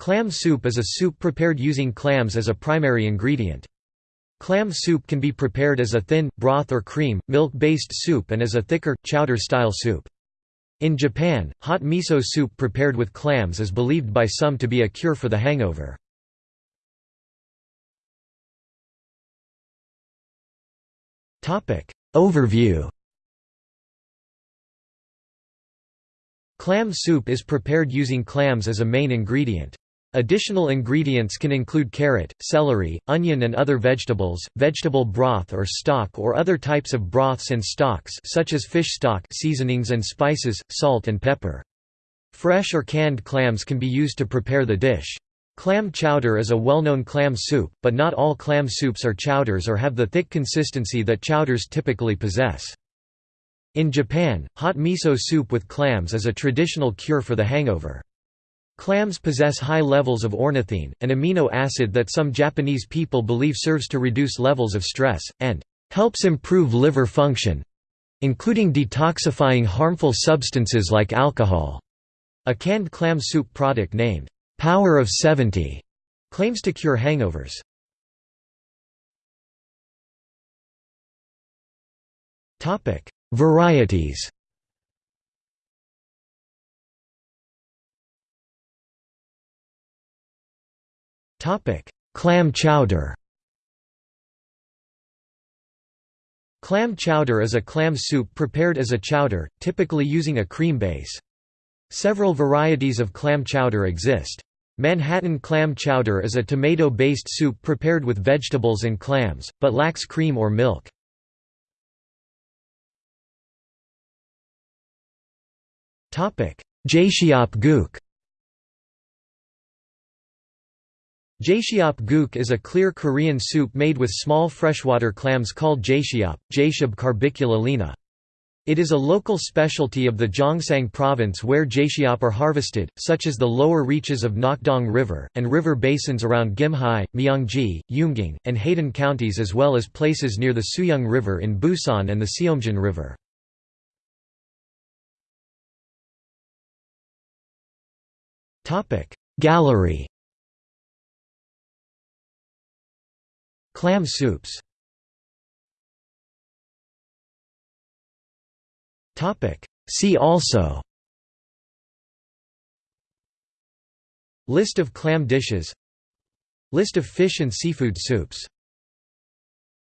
Clam soup is a soup prepared using clams as a primary ingredient. Clam soup can be prepared as a thin, broth or cream, milk-based soup and as a thicker, chowder-style soup. In Japan, hot miso soup prepared with clams is believed by some to be a cure for the hangover. Overview Clam soup is prepared using clams as a main ingredient. Additional ingredients can include carrot, celery, onion and other vegetables, vegetable broth or stock or other types of broths and stocks such as fish stock seasonings and spices, salt and pepper. Fresh or canned clams can be used to prepare the dish. Clam chowder is a well-known clam soup, but not all clam soups are chowders or have the thick consistency that chowders typically possess. In Japan, hot miso soup with clams is a traditional cure for the hangover. Clams possess high levels of ornithine, an amino acid that some Japanese people believe serves to reduce levels of stress, and helps improve liver function, including detoxifying harmful substances like alcohol. A canned clam soup product named Power of 70 claims to cure hangovers. Varieties Clam chowder. Clam chowder is a clam soup prepared as a chowder, typically using a cream base. Several varieties of clam chowder exist. Manhattan clam chowder is a tomato-based soup prepared with vegetables and clams, but lacks cream or milk. Jaesiop guk Jaesiop guk is a clear Korean soup made with small freshwater clams called jaesiop, Jaesiop Corbicula leana. It is a local specialty of the Gyeongsang province where jaesiop are harvested, such as the lower reaches of Nakdong River, and river basins around Gimhae, Myeongji, Yumging, and Haedan counties as well as places near the Suyong River in Busan and the Seomjin River. Gallery Clam soups. See also. List of clam dishes. List of fish and seafood soups